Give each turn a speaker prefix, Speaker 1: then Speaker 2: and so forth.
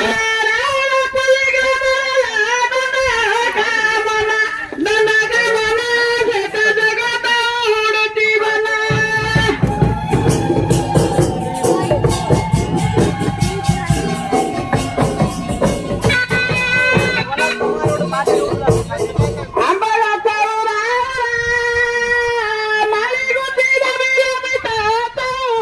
Speaker 1: Yay!